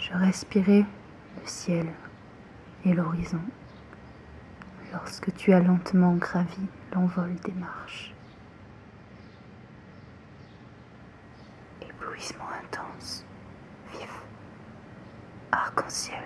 Je respirais le ciel et l'horizon lorsque tu as lentement gravi l'envol des marches. Éblouissement intense, vif, arc-en-ciel